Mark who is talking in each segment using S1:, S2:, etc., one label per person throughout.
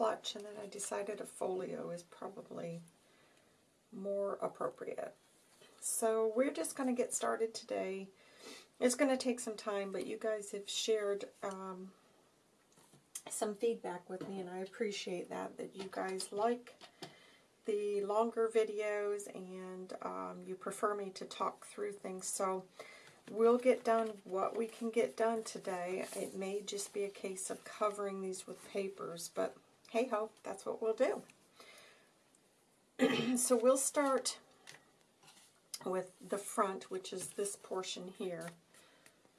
S1: clutch, and then I decided a folio is probably more appropriate. So we're just going to get started today. It's going to take some time, but you guys have shared um, some feedback with me, and I appreciate that, that you guys like the longer videos and um, you prefer me to talk through things. So we'll get done what we can get done today. It may just be a case of covering these with papers, but hey ho, that's what we'll do. so we'll start with the front, which is this portion here.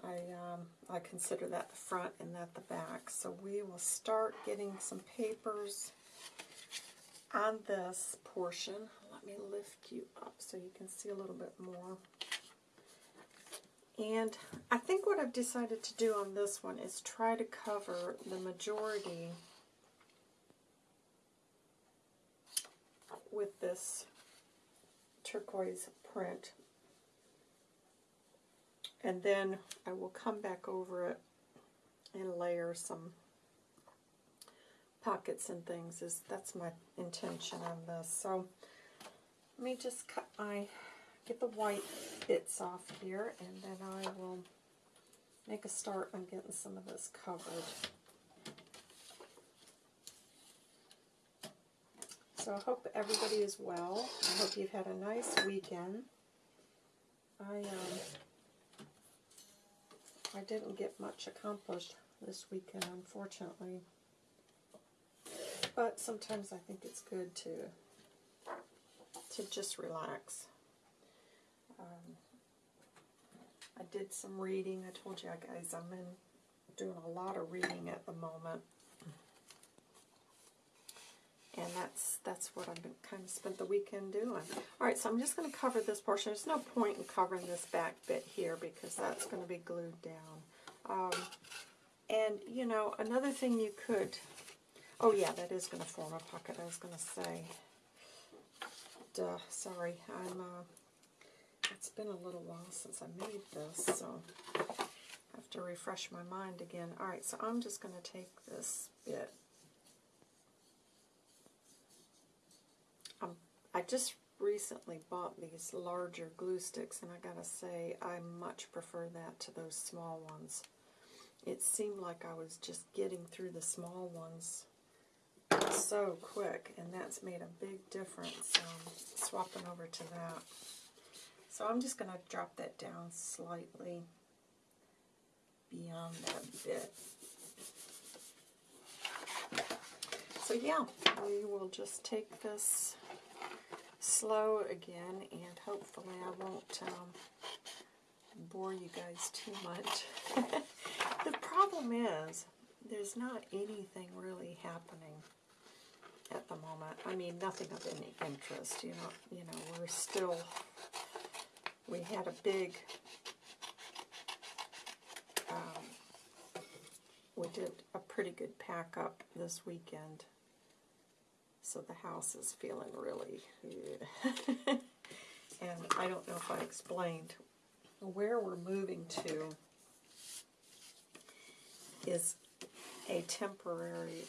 S1: I, um, I consider that the front and that the back. So we will start getting some papers on this portion. Let me lift you up so you can see a little bit more. And I think what I've decided to do on this one is try to cover the majority with this turquoise print. And then I will come back over it and layer some pockets and things. Is That's my intention on this. So let me just cut my, get the white bits off here, and then I will make a start on getting some of this covered. So I hope everybody is well. I hope you've had a nice weekend. I um, I didn't get much accomplished this weekend, unfortunately. But sometimes I think it's good to to just relax. Um, I did some reading. I told you guys I'm in doing a lot of reading at the moment. And that's that's what I've kind of spent the weekend doing. All right, so I'm just going to cover this portion. There's no point in covering this back bit here because that's going to be glued down. Um, and, you know, another thing you could... Oh, yeah, that is going to form a pocket. I was going to say... Duh, sorry. I'm, uh, it's been a little while since I made this, so I have to refresh my mind again. All right, so I'm just going to take this bit I just recently bought these larger glue sticks, and I gotta say, I much prefer that to those small ones. It seemed like I was just getting through the small ones so quick, and that's made a big difference um, swapping over to that. So I'm just going to drop that down slightly beyond that bit. So yeah, we will just take this slow again, and hopefully I won't um, bore you guys too much. the problem is, there's not anything really happening at the moment. I mean, nothing of any interest, you know, you know, we're still, we had a big, um, we did a pretty good pack up this weekend so the house is feeling really and I don't know if I explained where we're moving to is a temporary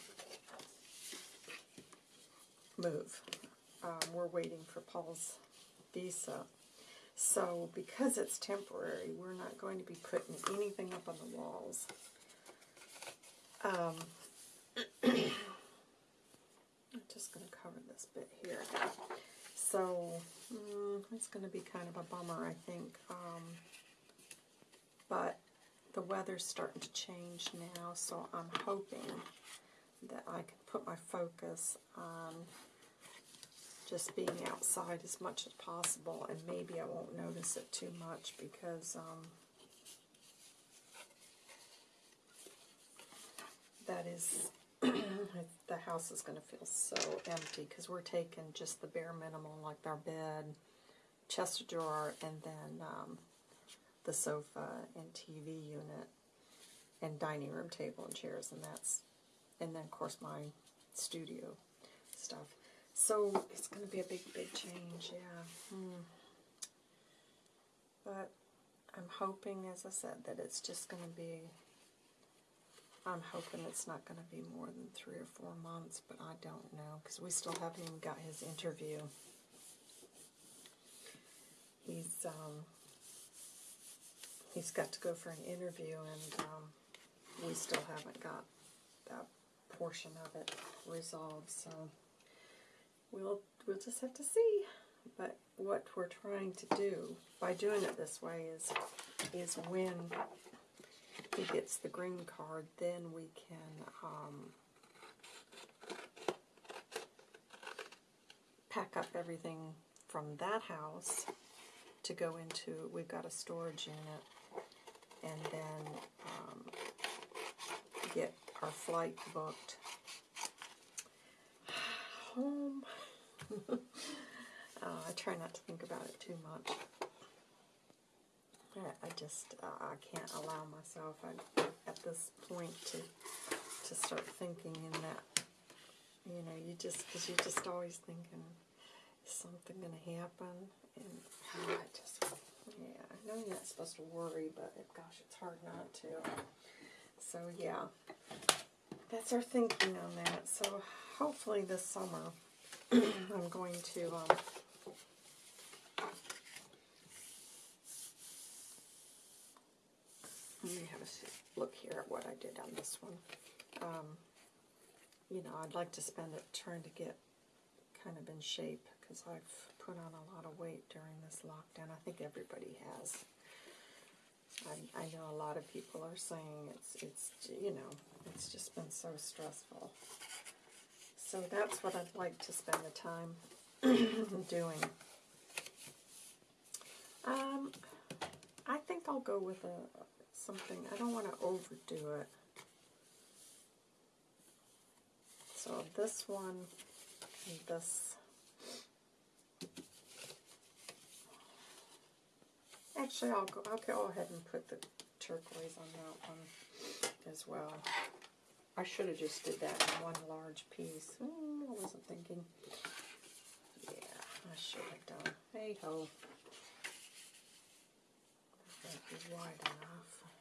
S1: move. Um, we're waiting for Paul's visa. So because it's temporary, we're not going to be putting anything up on the walls. Um, I'm just going to cover this bit here. So, mm, it's going to be kind of a bummer, I think. Um, but the weather's starting to change now, so I'm hoping that I can put my focus on just being outside as much as possible, and maybe I won't notice it too much because um, that is the house is going to feel so empty because we're taking just the bare minimum, like our bed, chest of drawer, and then um, the sofa and TV unit and dining room table and chairs, and that's, and then of course my studio stuff. So it's going to be a big, big change, yeah. Hmm. But I'm hoping, as I said, that it's just going to be I'm hoping it's not going to be more than three or four months, but I don't know because we still haven't even got his interview. He's um, he's got to go for an interview, and um, we still haven't got that portion of it resolved. So we'll we'll just have to see. But what we're trying to do by doing it this way is is when he gets the green card, then we can um, pack up everything from that house to go into, we've got a storage unit, and then um, get our flight booked home. uh, I try not to think about it too much. I just, uh, I can't allow myself I, at this point to to start thinking in that, you know, you just, because you're just always thinking, is something going to happen? And oh, I just, yeah, I know you're not supposed to worry, but it, gosh, it's hard not to. So, yeah, that's our thinking on that. So, hopefully this summer, I'm going to, um, Look here at what I did on this one. Um, you know, I'd like to spend it trying to get kind of in shape because I've put on a lot of weight during this lockdown. I think everybody has. I, I know a lot of people are saying it's, it's, you know, it's just been so stressful. So that's what I'd like to spend the time doing. Um, I think I'll go with a, something. I don't want to overdo it. So this one and this. Actually, I'll go, I'll go ahead and put the turquoise on that one as well. I should have just did that in one large piece. Mm, I wasn't thinking. Yeah, I should have done. Hey ho. That be wide enough.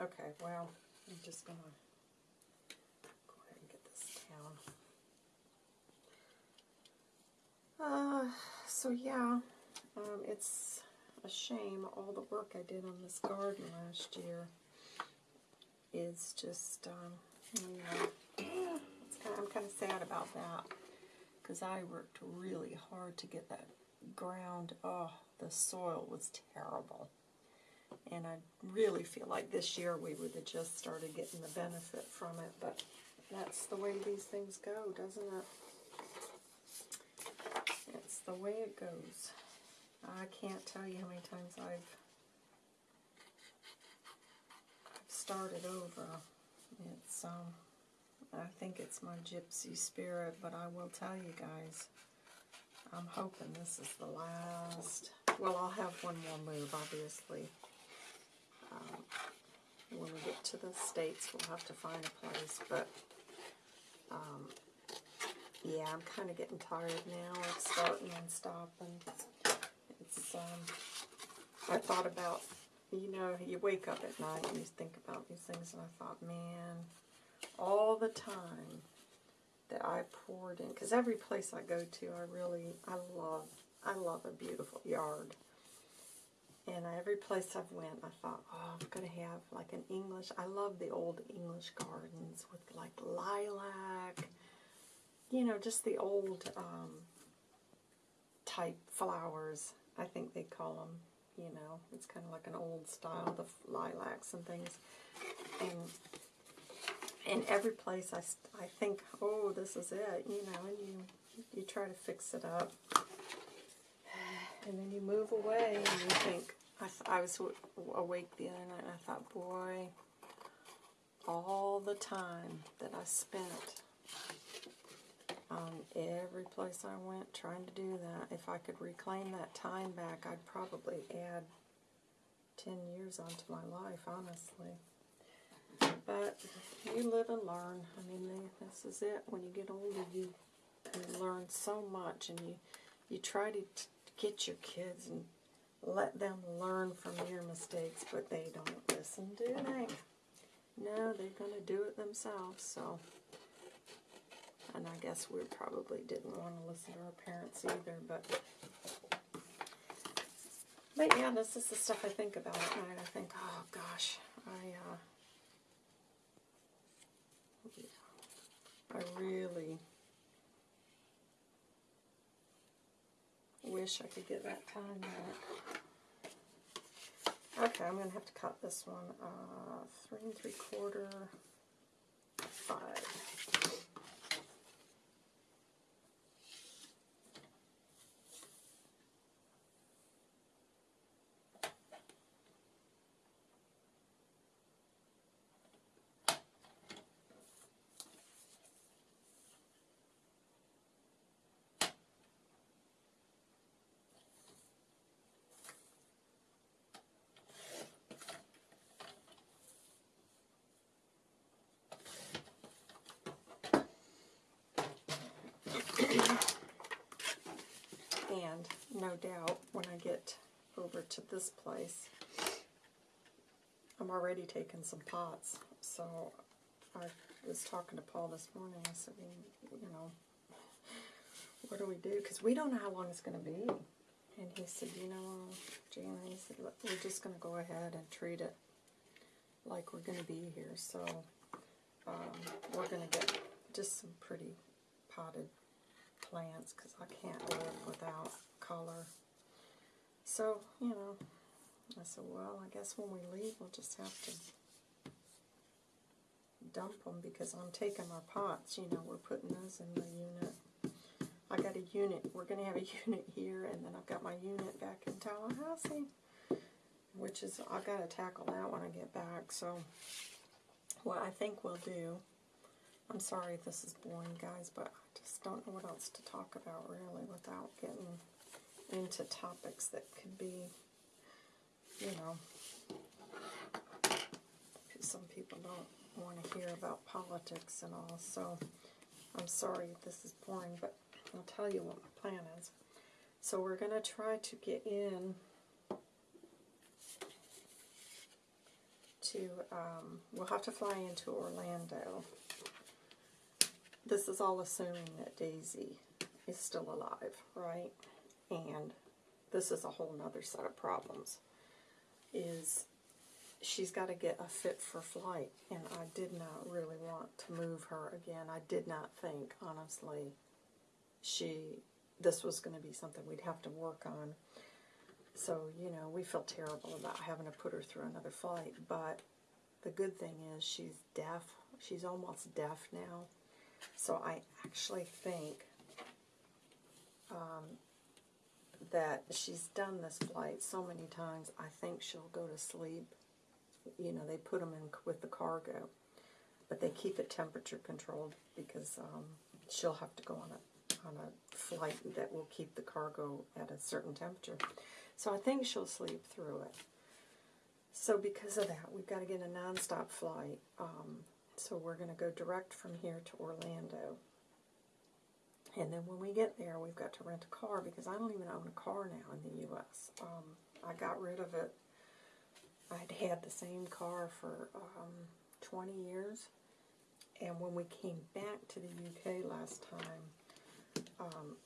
S1: Okay, well, I'm just going to go ahead and get this down. Uh, so yeah, um, it's a shame all the work I did on this garden last year is just, um, you know, kind of, I'm kind of sad about that because I worked really hard to get that ground, oh, the soil was terrible. And I really feel like this year we would have just started getting the benefit from it, but that's the way these things go, doesn't it? It's the way it goes. I can't tell you how many times I've, started over. It's, um, I think it's my gypsy spirit, but I will tell you guys, I'm hoping this is the last. Well, I'll have one more move, obviously. When we get to the States, we'll have to find a place, but um, yeah, I'm kind of getting tired now of starting and stopping. It's, um, I thought about, you know, you wake up at night and you think about these things, and I thought, man, all the time that I poured in, because every place I go to, I really, I love, I love a beautiful yard. And every place I've went, I thought, oh, I'm going to have like an English, I love the old English gardens with like lilac, you know, just the old um, type flowers, I think they call them, you know. It's kind of like an old style, the lilacs and things. And in every place I, I think, oh, this is it, you know, and you, you try to fix it up. And then you move away and you think, I, I was awake the other night and I thought, boy, all the time that I spent on every place I went trying to do that, if I could reclaim that time back, I'd probably add 10 years onto my life, honestly. But you live and learn. I mean, this is it. When you get older, you, you learn so much, and you, you try to get your kids and let them learn from your mistakes, but they don't listen, do they? No, they're going to do it themselves, so. And I guess we probably didn't want to listen to our parents either, but. But yeah, this is the stuff I think about at night. I think, oh gosh, I, uh, I really wish I could get that time back. Okay, I'm going to have to cut this one uh, three and three quarter, five. And no doubt when I get over to this place, I'm already taking some pots. So I was talking to Paul this morning. I said, you know, what do we do? Because we don't know how long it's going to be. And he said, you know, Jana, he said, "Look, we're just going to go ahead and treat it like we're going to be here. So um, we're going to get just some pretty potted plants because I can't live without color. So, you know, I said, well, I guess when we leave, we'll just have to dump them because I'm taking our pots, you know, we're putting those in the unit. I got a unit, we're going to have a unit here, and then I've got my unit back in Tallahassee, which is, I've got to tackle that when I get back. So, what I think we'll do, I'm sorry this is boring, guys, but I just don't know what else to talk about, really, without getting into topics that could be, you know, some people don't want to hear about politics and all, so I'm sorry this is boring, but I'll tell you what my plan is. So we're going to try to get in to, um, we'll have to fly into Orlando. This is all assuming that Daisy is still alive, right? And this is a whole nother set of problems. Is she's got to get a fit for flight, and I did not really want to move her again. I did not think, honestly, she this was going to be something we'd have to work on. So, you know, we felt terrible about having to put her through another flight, but the good thing is she's deaf. She's almost deaf now. So I actually think um, that she's done this flight so many times, I think she'll go to sleep. You know, they put them in with the cargo, but they keep it temperature controlled because um, she'll have to go on a on a flight that will keep the cargo at a certain temperature. So I think she'll sleep through it. So because of that, we've got to get a nonstop flight. Um, so we're going to go direct from here to Orlando. And then when we get there, we've got to rent a car because I don't even own a car now in the U.S. Um, I got rid of it. I'd had the same car for um, 20 years. And when we came back to the UK last time, um,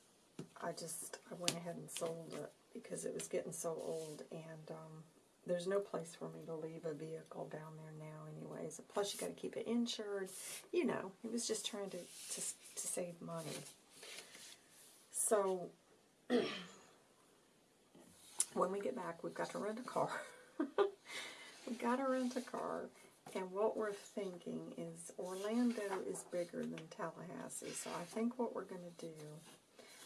S1: I just I went ahead and sold it because it was getting so old. And um, there's no place for me to leave a vehicle down there now anyways. Plus you got to keep it insured. You know, it was just trying to, to, to save money. So, when we get back, we've got to rent a car. we've got to rent a car. And what we're thinking is Orlando is bigger than Tallahassee. So I think what we're going to do,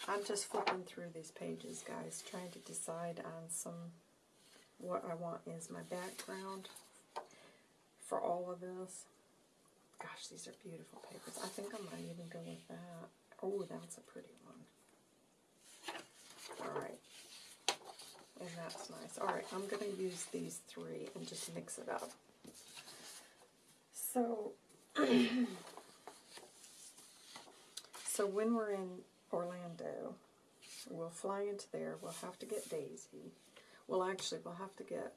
S1: I'm just flipping through these pages, guys, trying to decide on some, what I want is my background for all of this. Gosh, these are beautiful papers. I think I might even go with that. Oh, that's a pretty one. Alright. And that's nice. Alright, I'm going to use these three and just mix it up. So, so when we're in Orlando, we'll fly into there. We'll have to get Daisy. Well, actually, we'll have to get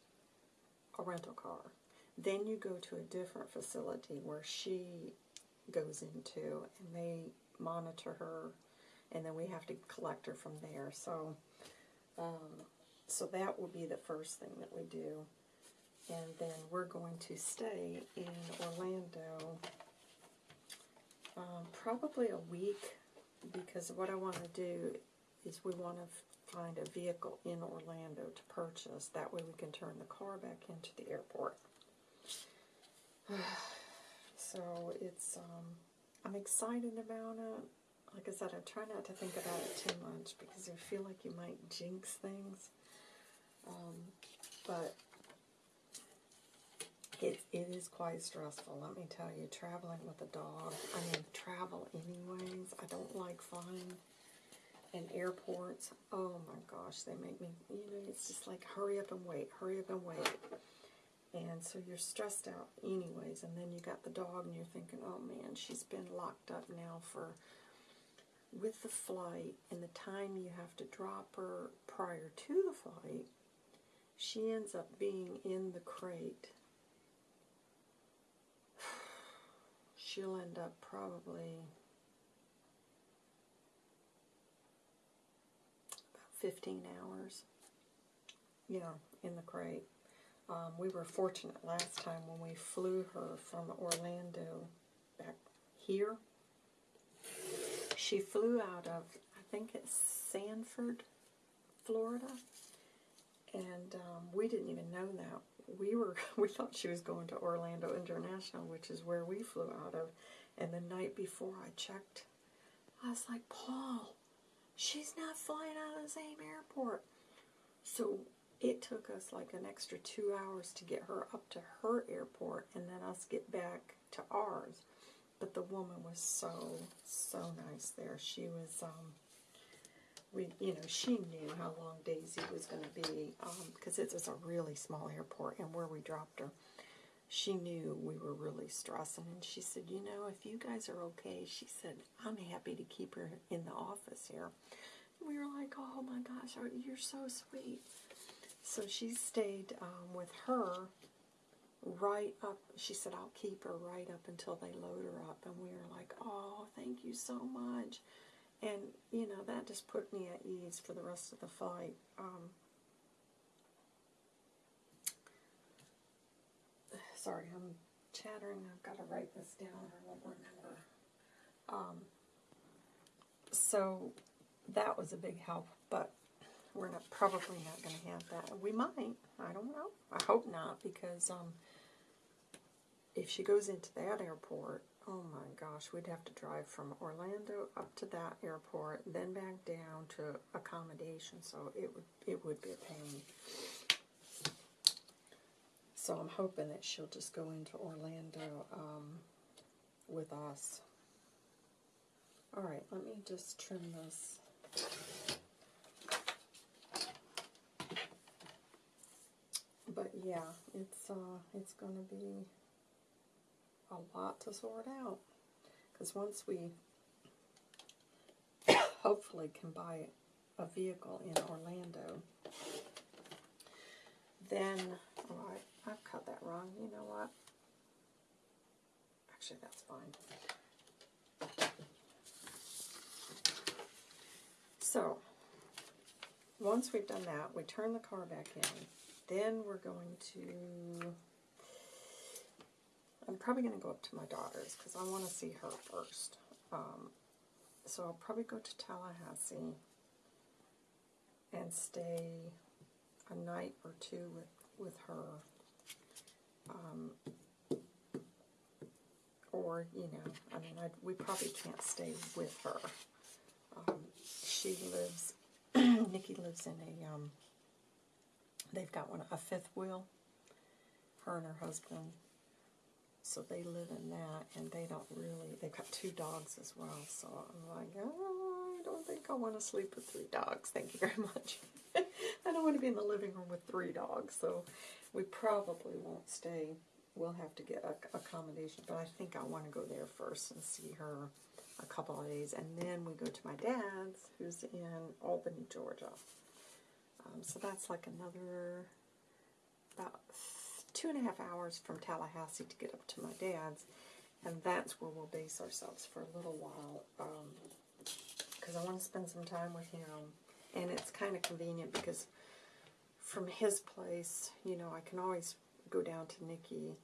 S1: a rental car. Then you go to a different facility where she goes into, and they monitor her, and then we have to collect her from there. So, um, so that will be the first thing that we do, and then we're going to stay in Orlando, um, probably a week, because what I want to do is we want to find a vehicle in Orlando to purchase. That way we can turn the car back into the airport. so it's um, I'm excited about it. Like I said, I try not to think about it too much because I feel like you might jinx things. Um, but it, it is quite stressful, let me tell you, traveling with a dog. I mean, travel anyways. I don't like flying. And airports, oh my gosh, they make me, you know, it's just like hurry up and wait, hurry up and wait. And so you're stressed out anyways, and then you got the dog and you're thinking, oh man, she's been locked up now for, with the flight and the time you have to drop her prior to the flight, she ends up being in the crate. She'll end up probably 15 hours, you know, in the crate. Um, we were fortunate last time when we flew her from Orlando back here. She flew out of, I think it's Sanford, Florida, and um, we didn't even know that. We were we thought she was going to Orlando International, which is where we flew out of. And the night before I checked, I was like, Paul, she's not flying out of the same airport. So it took us like an extra two hours to get her up to her airport and then us get back to ours. But the woman was so, so nice there. She was, um, we, you know, she knew how long Daisy was going to be because um, it was a really small airport and where we dropped her. She knew we were really stressing, and she said, You know, if you guys are okay, she said, I'm happy to keep her in the office here. And we were like, Oh my gosh, you're so sweet. So she stayed um, with her right up. She said, I'll keep her right up until they load her up. And we were like, Oh, thank you so much. And, you know, that just put me at ease for the rest of the flight. Um, sorry, I'm chattering. I've got to write this down or won't remember. Um, so that was a big help, but we're not probably not going to have that. We might. I don't know. I hope not because um, if she goes into that airport, oh my gosh, we'd have to drive from Orlando up to that airport, then back down to accommodation. So it would it would be a pain. So I'm hoping that she'll just go into Orlando um, with us. All right, let me just trim this. But yeah, it's uh, it's going to be a lot to sort out. Because once we hopefully can buy a vehicle in Orlando, then, oh, I, I've cut that wrong. You know what? Actually, that's fine. So, once we've done that, we turn the car back in. Then we're going to I'm probably going to go up to my daughter's because I want to see her first. Um, so I'll probably go to Tallahassee and stay a night or two with, with her. Um, or, you know, I mean, I, we probably can't stay with her. Um, she lives, Nikki lives in a, um, they've got one, a fifth wheel, her and her husband so they live in that, and they don't really, they've got two dogs as well. So I'm like, oh, don't think I want to sleep with three dogs. Thank you very much. I don't want to be in the living room with three dogs. So we probably won't stay. We'll have to get a, accommodation. But I think I want to go there first and see her a couple of days. And then we go to my dad's, who's in Albany, Georgia. Um, so that's like another about two and a half hours from Tallahassee to get up to my dad's. And that's where we'll base ourselves for a little while. Because I want to spend some time with him. And it's kind of convenient because from his place, you know, I can always go down to Nikki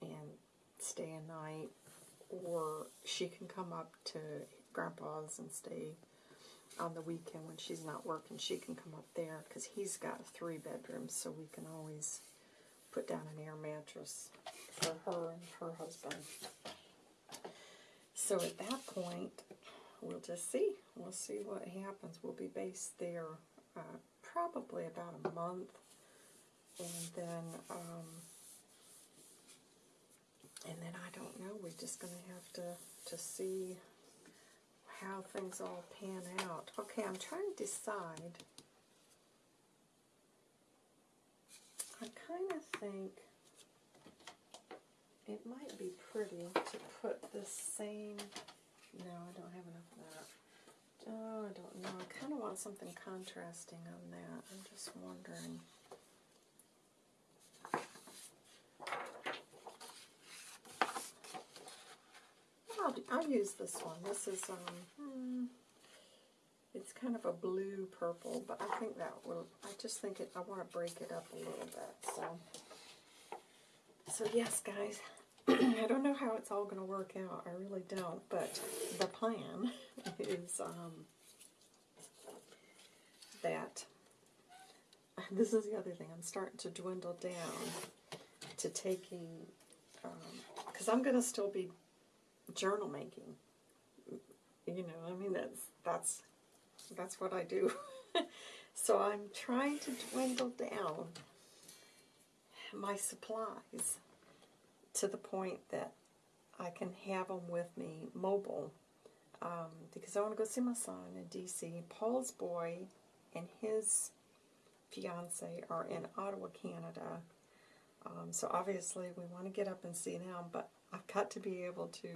S1: and stay a night. Or she can come up to Grandpa's and stay on the weekend when she's not working. She can come up there because he's got three bedrooms, so we can always put down an air mattress for her and her husband. So at that point, we'll just see. We'll see what happens. We'll be based there uh, probably about a month, and then um, and then I don't know. We're just gonna have to to see how things all pan out. Okay, I'm trying to decide. I kind of think it might be pretty to put the same, no, I don't have enough of that. Oh, I don't know. I kind of want something contrasting on that. I'm just wondering. I'll, I'll use this one. This is, um, hmm, it's kind of a blue purple, but I think that will, I just think it, I want to break it up a little bit, so. So yes, guys, I don't know how it's all going to work out. I really don't, but the plan is um, that, this is the other thing, I'm starting to dwindle down to taking, because um, I'm going to still be journal making. You know, I mean that's that's that's what I do. so I'm trying to dwindle down my supplies to the point that I can have them with me mobile um, because I want to go see my son in D.C. Paul's boy and his fiance are in Ottawa, Canada. Um, so obviously we want to get up and see them, but I've got to be able to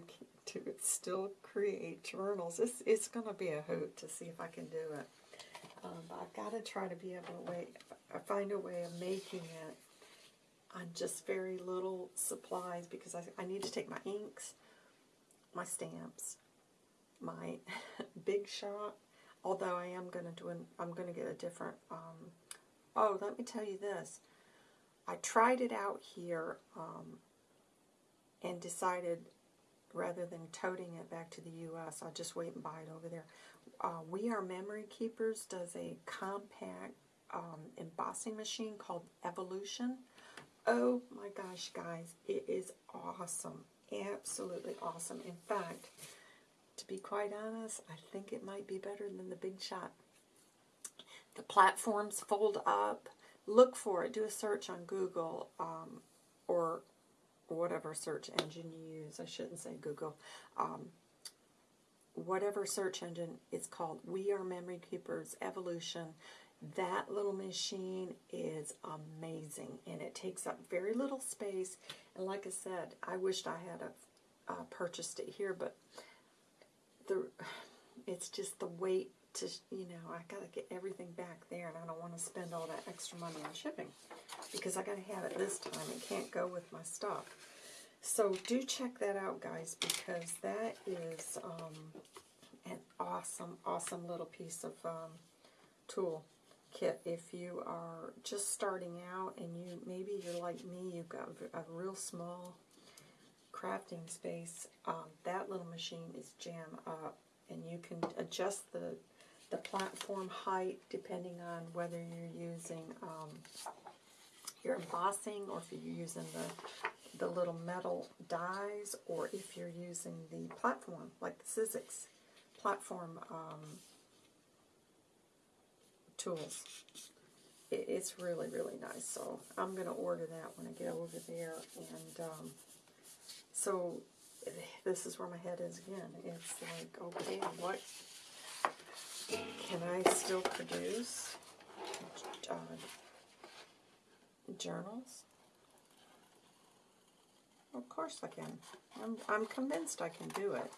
S1: to still create journals. It's, it's going to be a hoot to see if I can do it. Um, but I've got to try to be able to wait, find a way of making it on just very little supplies because I, I need to take my inks, my stamps, my big shot, although I am going to do an, I'm going to get a different, um, oh, let me tell you this. I tried it out here um, and decided rather than toting it back to the U.S., I'll just wait and buy it over there. Uh, we Are Memory Keepers does a compact um, embossing machine called Evolution. Oh my gosh, guys, it is awesome. Absolutely awesome. In fact, to be quite honest, I think it might be better than the Big Shot. The platforms fold up. Look for it. Do a search on Google um, or whatever search engine you use. I shouldn't say Google. Um, whatever search engine it's called. We are Memory Keepers Evolution. That little machine is amazing and it takes up very little space. And like I said, I wished I had a, uh, purchased it here, but the it's just the weight to, you know, I got to get everything back there and I don't want to spend all that extra money on shipping because I got to have it this time. It can't go with my stuff. So do check that out, guys, because that is um, an awesome, awesome little piece of um, tool kit. If you are just starting out and you maybe you're like me, you've got a real small crafting space, um, that little machine is jam up. And you can adjust the the platform height depending on whether you're using um, your embossing or if you're using the, the little metal dies or if you're using the platform, like the Sizzix platform um, tools. It, it's really, really nice. So I'm going to order that when I get over there. And um, so this is where my head is again. It's like, okay, what can I still produce uh, journals? Of course I can. I'm, I'm convinced I can do it.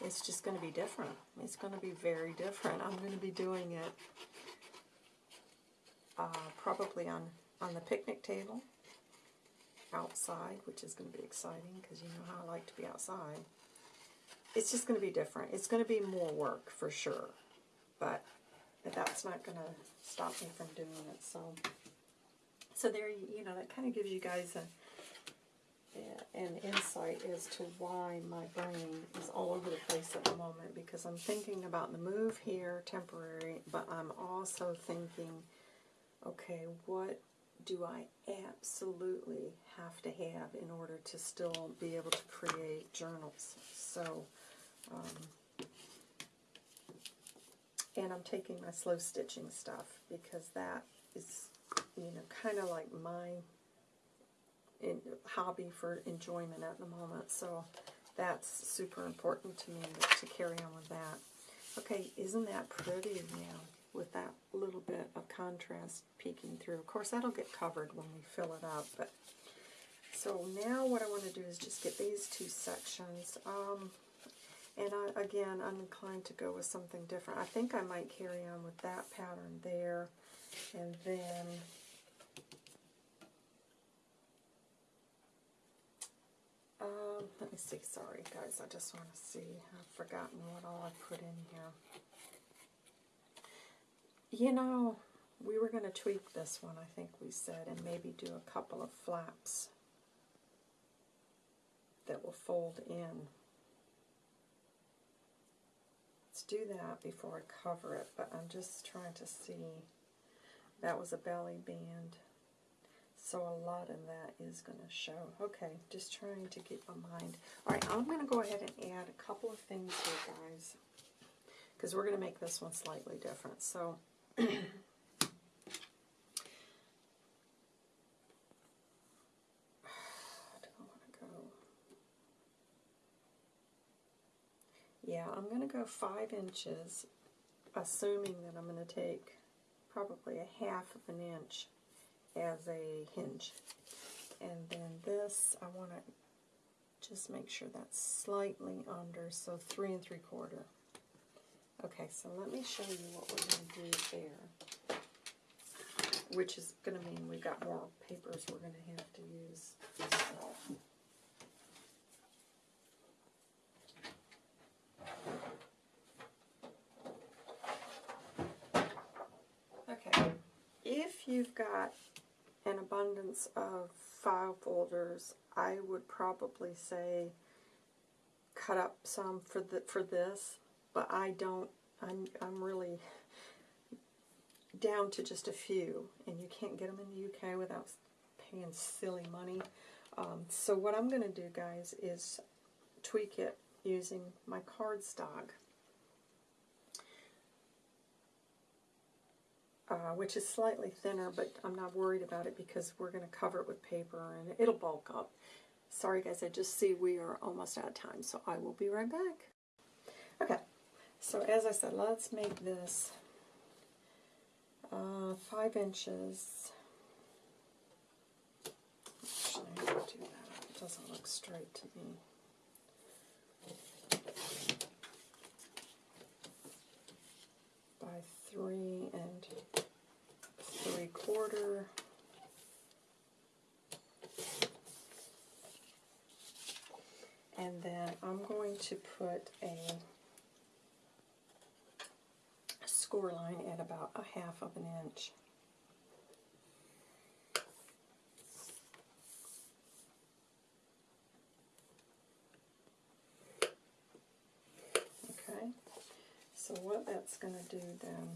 S1: It's just going to be different. It's going to be very different. I'm going to be doing it uh, probably on, on the picnic table outside, which is going to be exciting because you know how I like to be outside. It's just going to be different. It's going to be more work for sure, but that's not going to stop me from doing it. So, so there, you know, that kind of gives you guys a an insight as to why my brain is all over the place at the moment because I'm thinking about the move here temporary, but I'm also thinking, okay, what do I absolutely have to have in order to still be able to create journals? So, um, and I'm taking my slow stitching stuff because that is, you know, kind of like my in, hobby for enjoyment at the moment. So that's super important to me to carry on with that. Okay, isn't that pretty now with that little bit of contrast peeking through? Of course, that'll get covered when we fill it up. But So now what I want to do is just get these two sections. Um, and I, again, I'm inclined to go with something different. I think I might carry on with that pattern there. And then Um, let me see. Sorry, guys. I just want to see. I've forgotten what all I put in here. You know, we were going to tweak this one, I think we said, and maybe do a couple of flaps that will fold in. Let's do that before I cover it, but I'm just trying to see. That was a belly band. So a lot of that is going to show. Okay, just trying to keep my mind. All right, I'm going to go ahead and add a couple of things here, guys, because we're going to make this one slightly different. So Yeah, I'm going to go five inches, assuming that I'm going to take probably a half of an inch as a hinge. And then this, I want to just make sure that's slightly under, so three and three quarter. Okay, so let me show you what we're going to do there. Which is going to mean we've got more papers we're going to have to use. Okay, if you've got an abundance of file folders, I would probably say cut up some for the for this, but I don't. I'm I'm really down to just a few, and you can't get them in the UK without paying silly money. Um, so what I'm going to do, guys, is tweak it using my cardstock. uh, which is slightly thinner, but I'm not worried about it because we're going to cover it with paper and it'll bulk up. Sorry guys, I just see we are almost out of time, so I will be right back. Okay, so as I said, let's make this uh, five inches. Actually, do that. It doesn't look straight to me. By three and three quarter. And then I'm going to put a score line at about a half of an inch. Okay, so what that's going to do then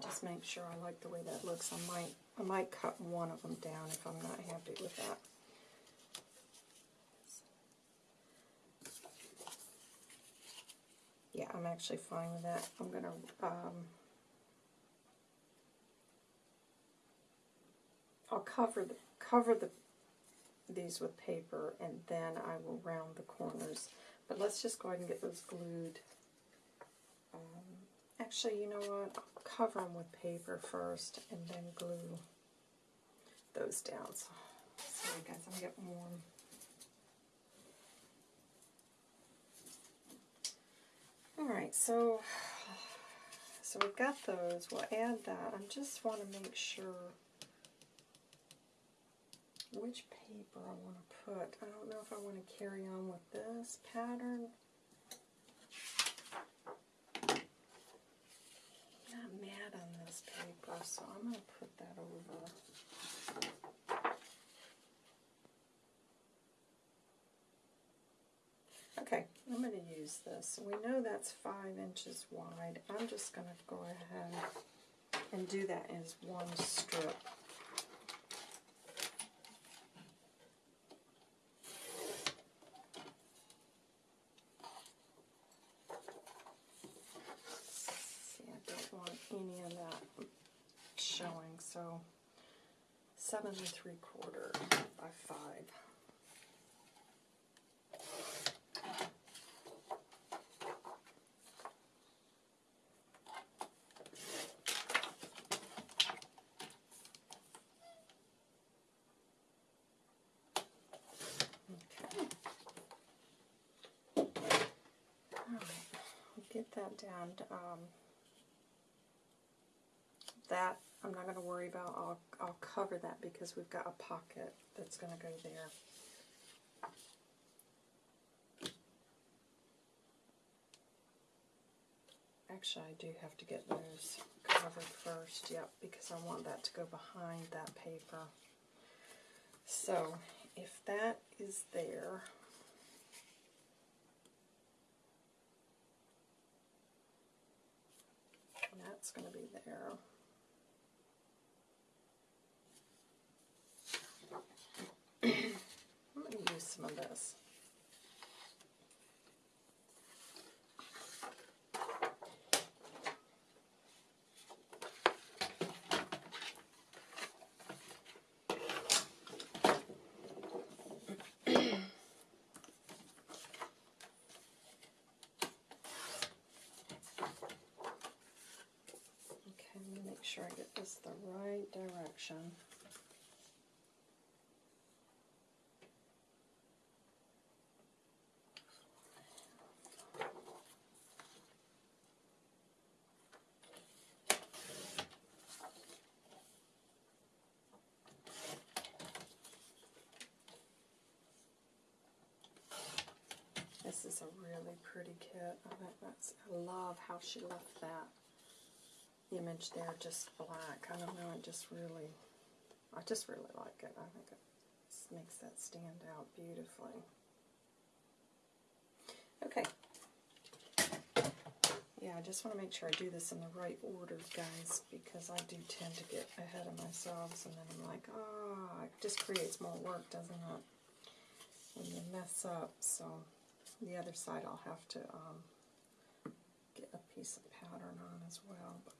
S1: just make sure I like the way that looks. I might I might cut one of them down if I'm not happy with that. Yeah, I'm actually fine with that. I'm gonna um, I'll cover the cover the these with paper and then I will round the corners. But let's just go ahead and get those glued. Um, actually, you know what? I'll cover them with paper first and then glue those down. So, sorry guys, I'm getting warm. Right, so so we've got those. We'll add that. I just want to make sure which paper I want to put. I don't know if I want to carry on with this pattern. I'm not mad on this paper, so I'm going to put that over. Okay, I'm going to use this. We know that's 5 inches wide. I'm just going to go ahead and do that as one strip. See, I don't want any of that showing, so 7 and 3 quarter by 5. That down. Um, that I'm not going to worry about. I'll I'll cover that because we've got a pocket that's going to go there. Actually, I do have to get those covered first. Yep, because I want that to go behind that paper. So, if that is there, that's going to be there. I'm going to use some of this. Okay, let me make sure I get this the right direction. This is a really pretty kit. I I love how she left that image there just black. I don't know, it just really I just really like it. I think it makes that stand out beautifully. Okay. Yeah, I just want to make sure I do this in the right order, guys, because I do tend to get ahead of myself, and then I'm like, ah, it just creates more work, doesn't it? When you mess up, so the other side I'll have to um, get a piece of pattern on as well. But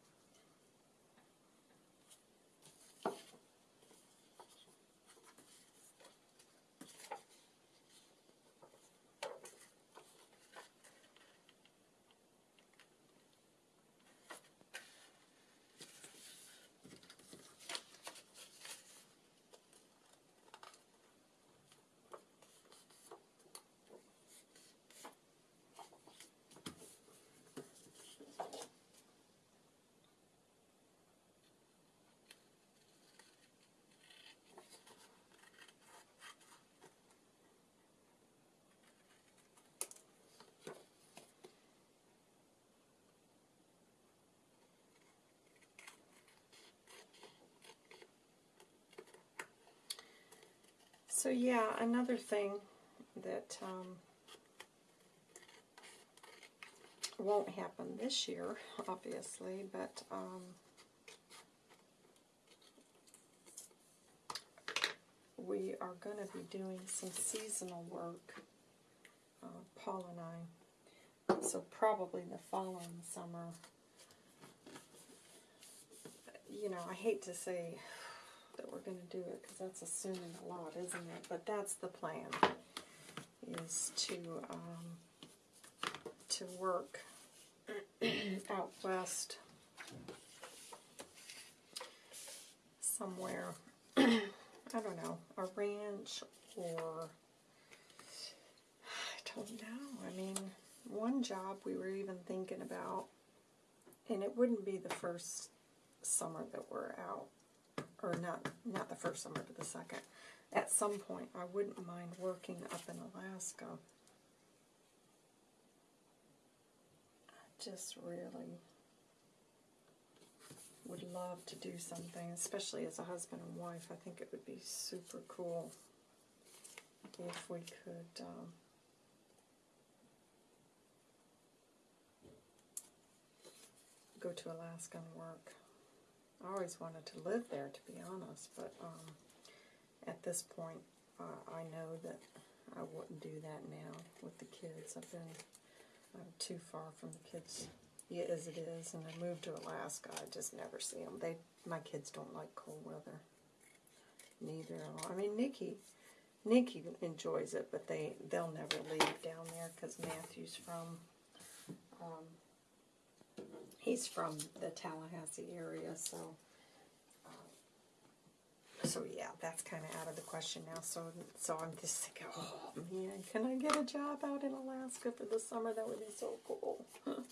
S1: So yeah, another thing that um, won't happen this year, obviously, but um, we are going to be doing some seasonal work, uh, Paul and I. So probably the following summer. You know, I hate to say we're going to do it because that's assuming a lot, isn't it? But that's the plan, is to um, to work out west somewhere. I don't know, a ranch or I don't know. I mean, one one job we were even thinking about, and it wouldn't be the first summer that we're out, or not not the first summer, but the second. At some point, I wouldn't mind working up in Alaska. I just really would love to do something, especially as a husband and wife. I think it would be super cool if we could. Um, go to Alaska and work. I always wanted to live there, to be honest, but um, at this point, uh, I know that I wouldn't do that now with the kids. I've been uh, too far from the kids yeah, as it is, and I moved to Alaska. I just never see them. They, my kids don't like cold weather. Neither. I mean, Nikki, Nikki enjoys it, but they they'll never leave down there because Matthew's from. Um, he's from the Tallahassee area, so uh, so yeah, that's kind of out of the question now. So so I'm just thinking, oh man, can I get a job out in Alaska for the summer? That would be so cool,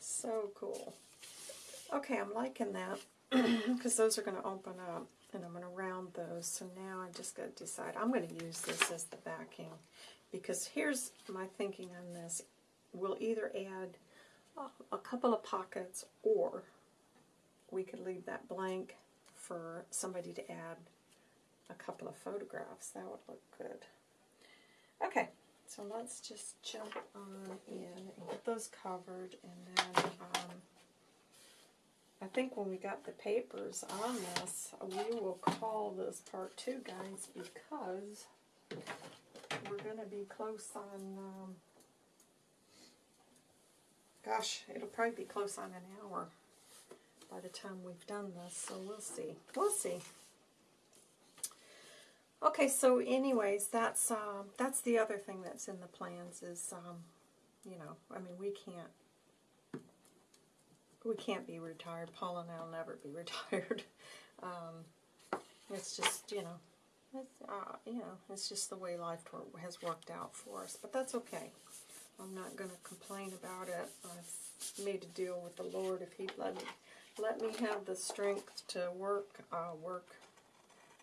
S1: so cool. Okay, I'm liking that because those are going to open up, and I'm going to round those. So now I just got to decide. I'm going to use this as the backing because here's my thinking on this. We'll either add a couple of pockets, or we could leave that blank for somebody to add a couple of photographs. That would look good. Okay, so let's just jump on in and get those covered, and then um, I think when we got the papers on this, we will call this part two, guys, because we're going to be close on... Um, Gosh, it'll probably be close on an hour by the time we've done this, so we'll see. We'll see. Okay, so anyways, that's uh, that's the other thing that's in the plans is, um, you know, I mean, we can't we can't be retired. Paul and I'll never be retired. um, it's just, you know, it's, uh, you know, it's just the way life has worked out for us. But that's okay. I'm not going to complain about it. I've made a deal with the Lord. If He'd let me, let me have the strength to work, I'll work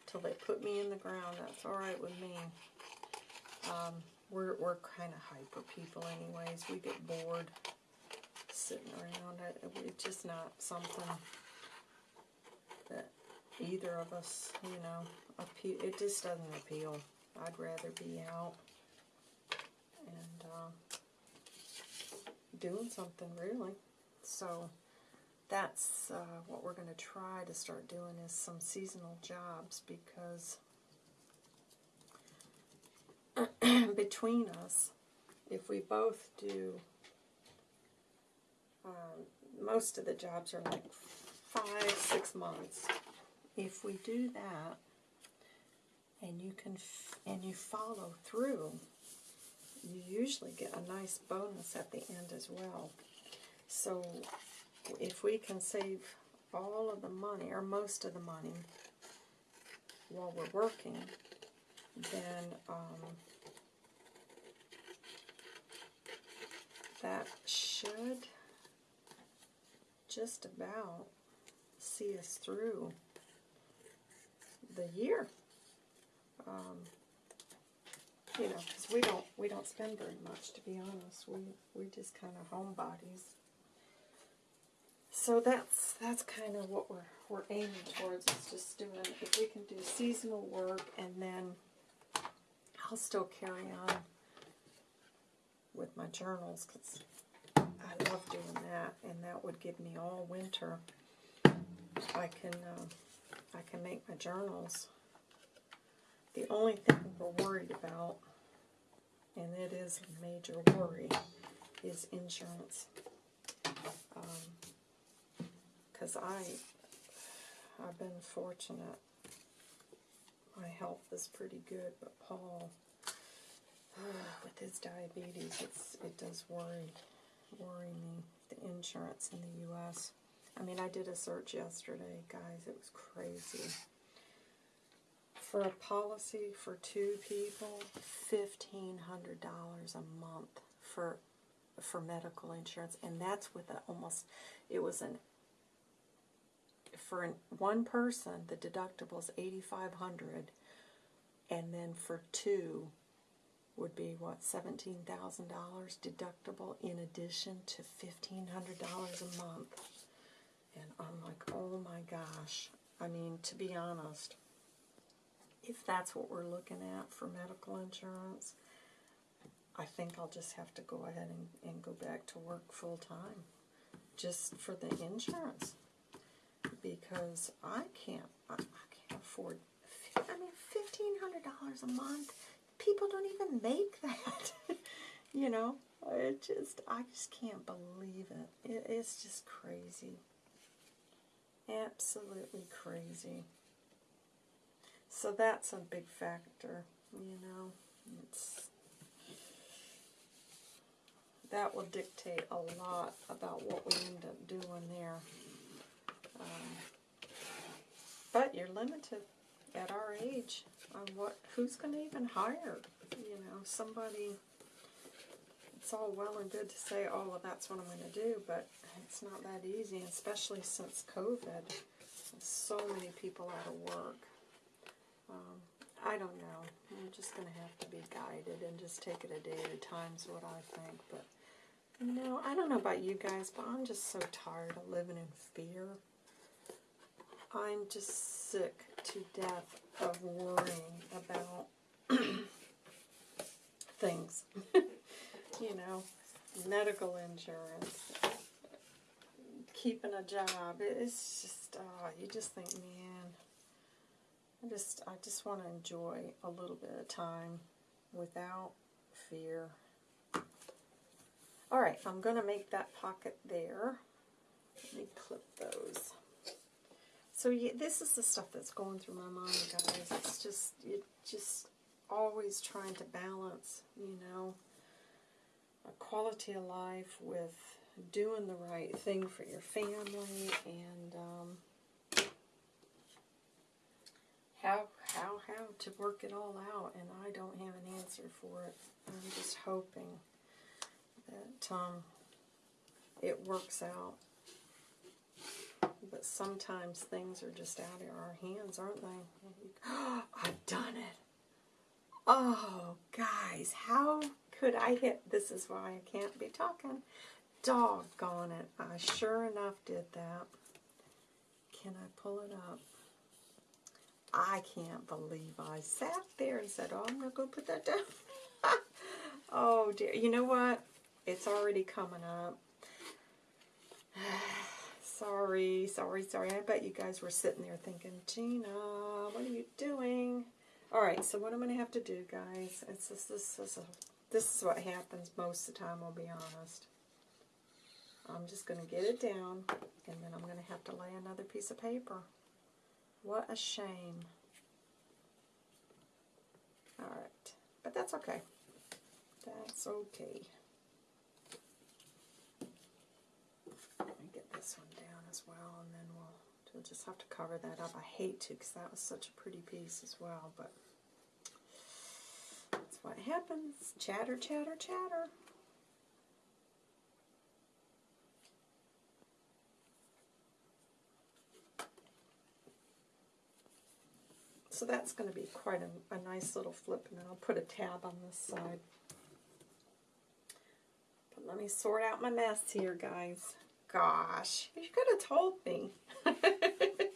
S1: till they put me in the ground. That's all right with me. Um, we're we're kind of hyper people, anyways. We get bored sitting around. It, it's just not something that either of us, you know, appeal. It just doesn't appeal. I'd rather be out and. Uh, doing something really. So that's uh, what we're going to try to start doing is some seasonal jobs because between us, if we both do, um, most of the jobs are like five, six months. If we do that, and you can, and you follow through, you usually get a nice bonus at the end as well. So if we can save all of the money, or most of the money, while we're working, then um, that should just about see us through the year. Um, you know, because we don't we don't spend very much to be honest. We we just kind of homebodies. So that's that's kind of what we're we're aiming towards is just doing if we can do seasonal work and then I'll still carry on with my journals because I love doing that and that would give me all winter. I can uh, I can make my journals the only thing we're worried about, and it is a major worry, is insurance. Because um, I, I've been fortunate. My health is pretty good, but Paul, with his diabetes, it's it does worry worry me the insurance in the U.S. I mean, I did a search yesterday, guys. It was crazy for a policy for two people, $1,500 a month for for medical insurance, and that's with a, almost, it was an, for an, one person, the deductible is 8500 and then for two would be, what, $17,000 deductible in addition to $1,500 a month. And I'm like, oh my gosh. I mean, to be honest, if that's what we're looking at for medical insurance, I think I'll just have to go ahead and, and go back to work full time just for the insurance. Because I can't I, I can't afford I mean fifteen hundred dollars a month. People don't even make that you know? It just I just can't believe it. it it's just crazy. Absolutely crazy so that's a big factor you know it's that will dictate a lot about what we end up doing there. Um, but you're limited at our age on what who's going to even hire. You know, somebody. It's all well and good to say, "Oh, well, that's what I'm going to do," but it's not that easy, especially since COVID. So many people out of work. Um, I don't know. I'm just going to have to be guided and just take it a day at a time is what I think. But no, I don't know about you guys, but I'm just so tired of living in fear. I'm just sick to death of worrying about things. you know, medical insurance, keeping a job. It's just, oh, you just think, man, I just, I just want to enjoy a little bit of time without fear. Alright, I'm going to make that pocket there. Let me clip those. So yeah, this is the stuff that's going through my mind, guys. It's just, it just always trying to balance, you know, a quality of life with doing the right thing for your family and um, how, how, how to work it all out. And I don't have an answer for it. I'm just hoping that um, it works out. But sometimes things are just out of our hands, aren't they? I've done it. Oh, guys, how could I hit? This is why I can't be talking. Doggone it. I sure enough did that. Can I pull it up? I can't believe I sat there and said, oh, I'm going to go put that down. oh, dear. You know what? It's already coming up. sorry, sorry, sorry. I bet you guys were sitting there thinking, Gina, what are you doing? Alright, so what I'm going to have to do, guys, it's this, this, this, uh, this is what happens most of the time, I'll be honest. I'm just going to get it down, and then I'm going to have to lay another piece of paper. What a shame. Alright, but that's okay. That's okay. Let me get this one down as well, and then we'll, we'll just have to cover that up. I hate to, because that was such a pretty piece as well, but that's what happens. Chatter, chatter, chatter. So that's going to be quite a, a, nice little flip, and then I'll put a tab on this side. But let me sort out my mess here, guys gosh. You could have told me.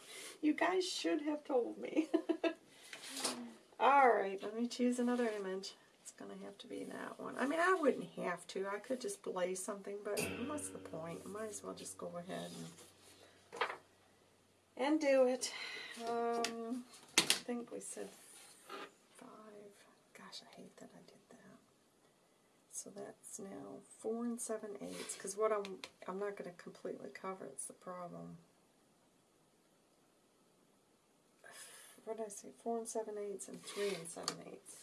S1: you guys should have told me. Alright, let me choose another image. It's going to have to be that one. I mean, I wouldn't have to. I could just blaze something, but what's the point? I might as well just go ahead and, and do it. Um, think we said five. Gosh, I hate that I did that. so that's now 4 and 7 eighths, because what I'm, I'm not going to completely cover, it's the problem. What did I say? 4 and 7 eighths and 3 and 7 eighths.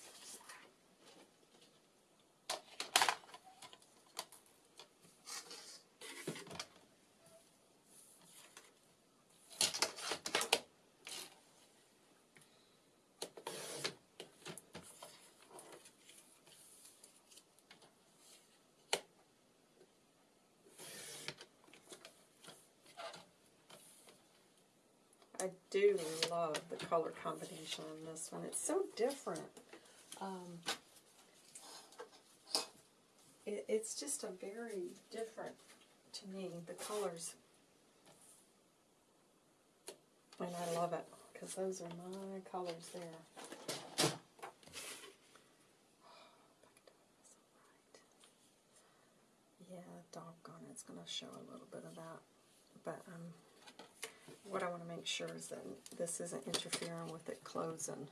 S1: I do love the color combination on this one. It's so different. Um, it, it's just a very different, to me, the colors. And I love it, because those are my colors there. Yeah, doggone it, it's going to show a little bit of that. But um, what I want to make sure is that this isn't interfering with it closing.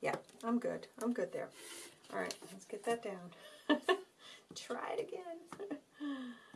S1: Yeah, I'm good. I'm good there. All right, let's get that down. Try it again.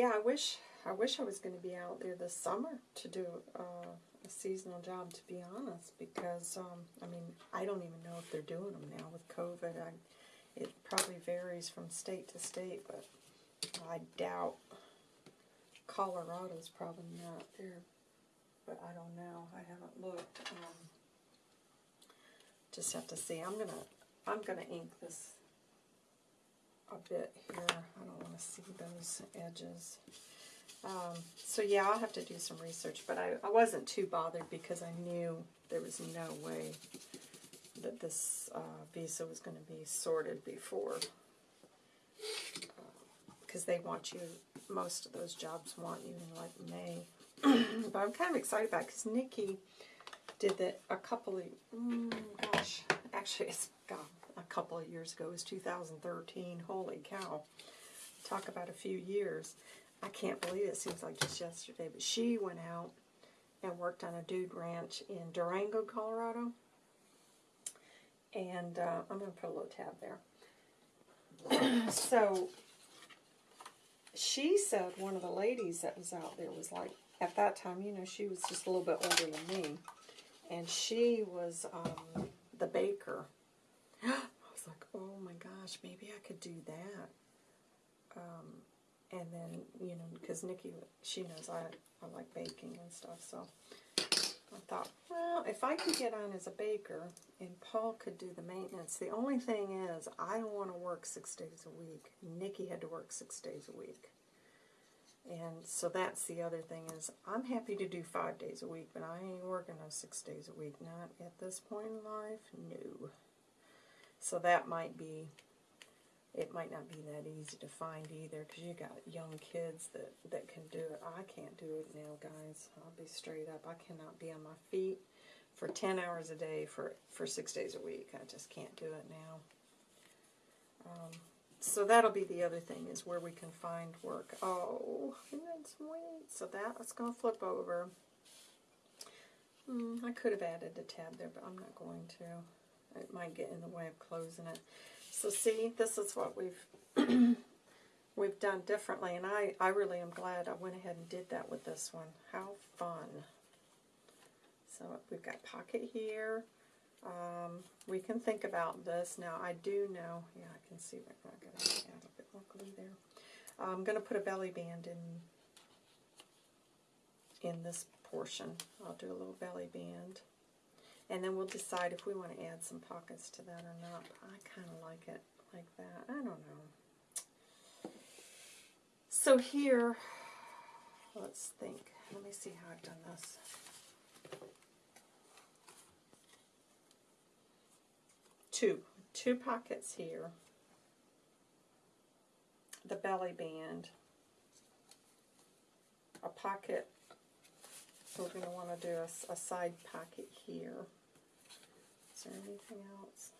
S1: yeah, I wish I wish I was going to be out there this summer to do uh, a seasonal job. To be honest, because um, I mean, I don't even know if they're doing them now with COVID. I, it probably varies from state to state, but I doubt Colorado's probably not there. But I don't know. I haven't looked. Um, just have to see. I'm gonna I'm gonna ink this a bit here. I don't want to see those edges. Um, so yeah, I'll have to do some research, but I, I wasn't too bothered because I knew there was no way that this uh, visa was going to be sorted before. Because uh, they want you, most of those jobs want you in like May. but I'm kind of excited about because Nikki did that a couple of, mm, gosh, actually it's, God, a couple of years ago. It was 2013. Holy cow. Talk about a few years. I can't believe it. seems like just yesterday. But she went out and worked on a dude ranch in Durango, Colorado. And uh, I'm going to put a little tab there. so she said one of the ladies that was out there was like, at that time, you know, she was just a little bit older than me. And she was um, the baker I was like, oh my gosh, maybe I could do that. Um, and then, you know, because Nikki, she knows I, I like baking and stuff, so I thought, well, if I could get on as a baker and Paul could do the maintenance, the only thing is I don't want to work six days a week. Nikki had to work six days a week. And so that's the other thing is I'm happy to do five days a week, but I ain't working those six days a week. Not at this point in life, no. So that might be, it might not be that easy to find either because you got young kids that, that can do it. I can't do it now, guys. I'll be straight up. I cannot be on my feet for 10 hours a day for, for six days a week. I just can't do it now. Um, so that'll be the other thing is where we can find work. Oh, that's sweet. So that's going to flip over. Hmm, I could have added a tab there, but I'm not going to. It might get in the way of closing it. So see, this is what we've we've done differently, and I, I really am glad I went ahead and did that with this one. How fun. So we've got pocket here. Um, we can think about this. Now, I do know, yeah, I can see got to add a bit more glue there. I'm going to put a belly band in in this portion. I'll do a little belly band. And then we'll decide if we want to add some pockets to that or not. I kind of like it like that. I don't know. So here, let's think. Let me see how I've done this. Two. Two pockets here. The belly band. A pocket. So we're going to want to do a, a side pocket here. Is there anything else?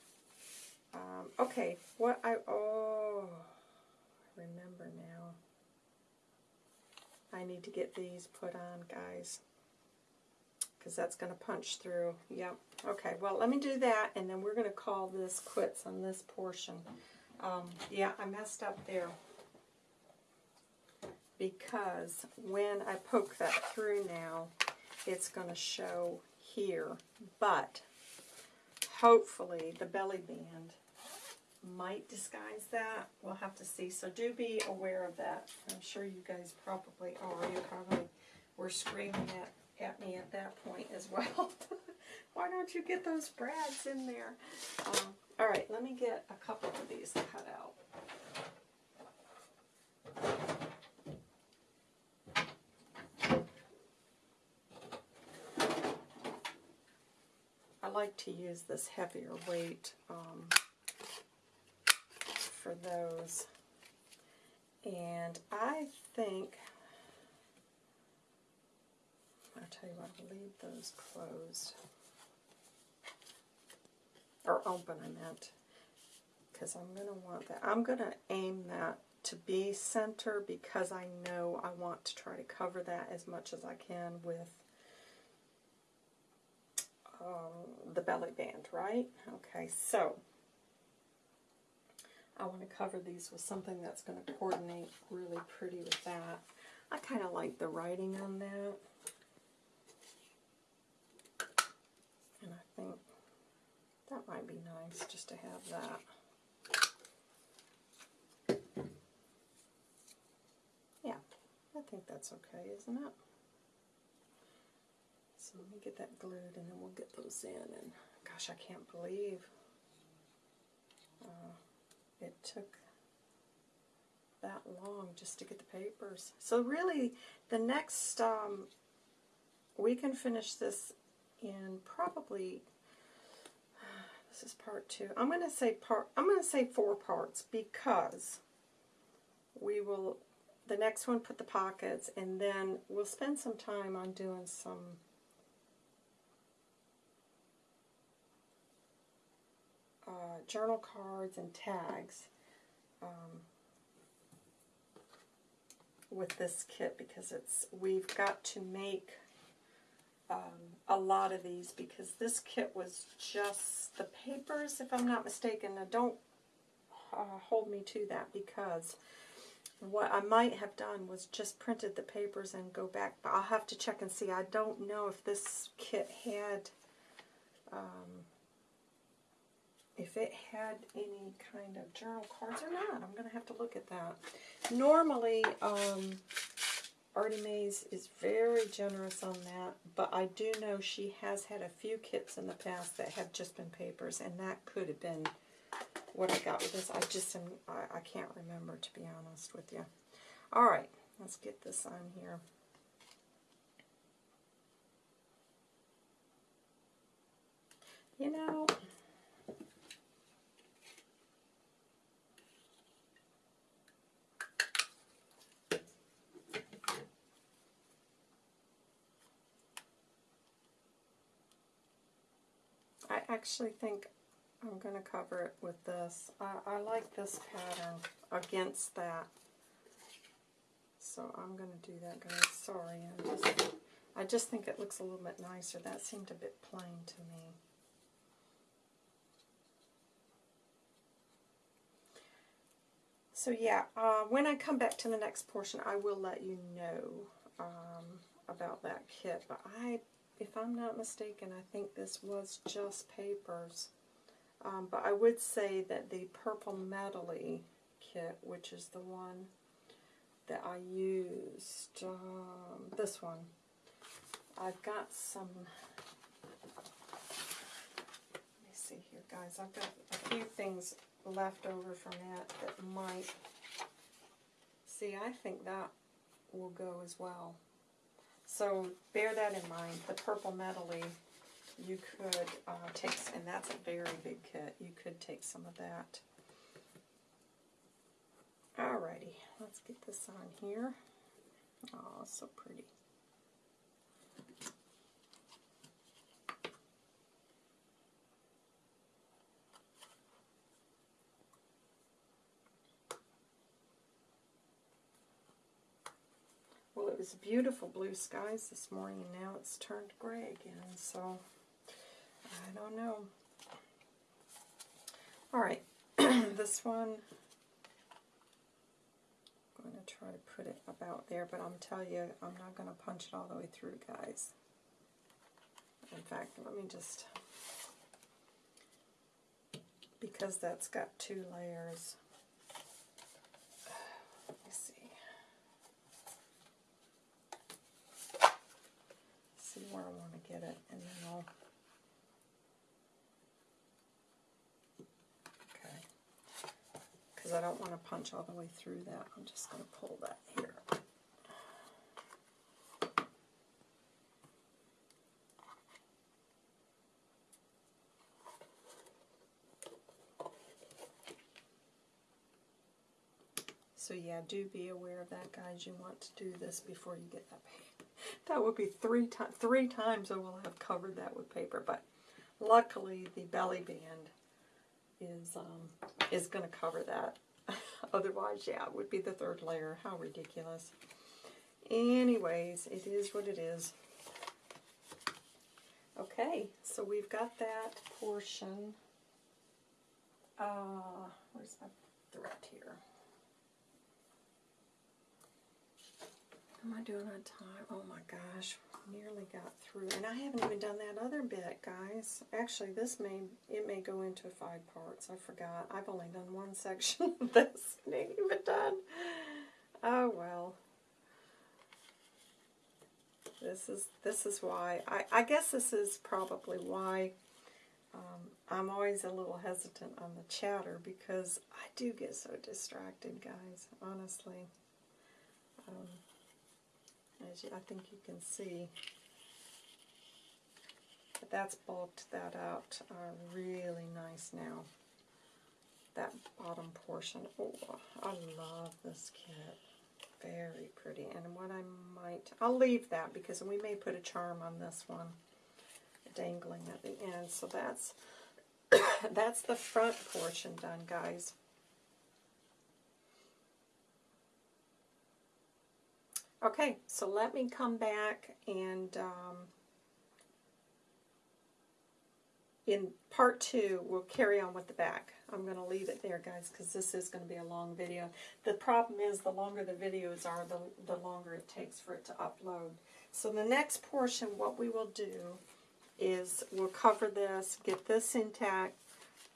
S1: Um, okay, what I, oh, I remember now. I need to get these put on, guys. Because that's going to punch through. Yep. Okay, well, let me do that, and then we're going to call this quits on this portion. Um, yeah, I messed up there. Because when I poke that through now, it's going to show here. But hopefully the belly band might disguise that. We'll have to see. So do be aware of that. I'm sure you guys probably are. You probably were screaming at, at me at that point as well. Why don't you get those brads in there? Um, all right, let me get a couple of these cut out. Like to use this heavier weight um, for those. And I think, I'll tell you what, I'll leave those closed. Or open, I meant. Because I'm going to want that. I'm going to aim that to be center because I know I want to try to cover that as much as I can with um, the belly band, right? Okay, so I want to cover these with something that's going to coordinate really pretty with that. I kind of like the writing on that. And I think that might be nice just to have that. Yeah, I think that's okay, isn't it? So let me get that glued and then we'll get those in. And gosh, I can't believe uh, it took that long just to get the papers. So really, the next, um, we can finish this in probably, this is part two. I'm going to say part, I'm going to say four parts because we will, the next one put the pockets and then we'll spend some time on doing some uh, journal cards and tags um, with this kit because it's we've got to make um, a lot of these because this kit was just the papers if I'm not mistaken now don't uh, hold me to that because what I might have done was just printed the papers and go back but I'll have to check and see. I don't know if this kit had um, if it had any kind of journal cards or not. I'm going to have to look at that. Normally, um, Artie Mays is very generous on that, but I do know she has had a few kits in the past that have just been papers, and that could have been what I got with this. I just am, I, I can't remember, to be honest with you. All right, let's get this on here. You know, I actually think I'm going to cover it with this. I, I like this pattern against that. So I'm going to do that, guys. Sorry, I just, I just think it looks a little bit nicer. That seemed a bit plain to me. So yeah, uh, when I come back to the next portion, I will let you know um, about that kit. But I if I'm not mistaken, I think this was just papers. Um, but I would say that the Purple Medley kit, which is the one that I used, um, this one, I've got some, let me see here guys, I've got a few things left over from that that might, see I think that will go as well. So bear that in mind. The purple medley, you could uh, take, and that's a very big kit, you could take some of that. Alrighty, let's get this on here. Oh, so pretty. Was beautiful blue skies this morning, now it's turned gray again, so I don't know. All right, this one, I'm going to try to put it about there, but I'm telling you, I'm not going to punch it all the way through, guys. In fact, let me just because that's got two layers. Let me see. See where I want to get it, and then I'll. Okay. Because I don't want to punch all the way through that. I'm just going to pull that here. So yeah, do be aware of that, guys. You want to do this before you get that paper. That would be three times. Three times I will have covered that with paper, but luckily the belly band is um, is going to cover that. Otherwise, yeah, it would be the third layer. How ridiculous. Anyways, it is what it is. Okay, so we've got that portion. Uh, where's my thread here? Am I doing on time? Oh my gosh, nearly got through. And I haven't even done that other bit, guys. Actually, this may, it may go into five parts. I forgot. I've only done one section of this. It ain't even done. Oh well. This is, this is why, I, I guess this is probably why um, I'm always a little hesitant on the chatter because I do get so distracted, guys, honestly. Um, as you, I think you can see. But that's bulked that out uh, really nice now. That bottom portion. Oh, I love this kit. Very pretty. And what I might, I'll leave that because we may put a charm on this one dangling at the end. So that's that's the front portion done, guys. Okay, so let me come back and um, in part two, we'll carry on with the back. I'm going to leave it there, guys, because this is going to be a long video. The problem is the longer the videos are, the, the longer it takes for it to upload. So the next portion, what we will do is we'll cover this, get this intact,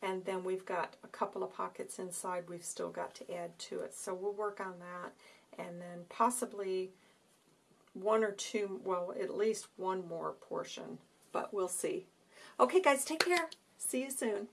S1: and then we've got a couple of pockets inside we've still got to add to it. So we'll work on that and then possibly one or two, well, at least one more portion, but we'll see. Okay, guys, take care. See you soon.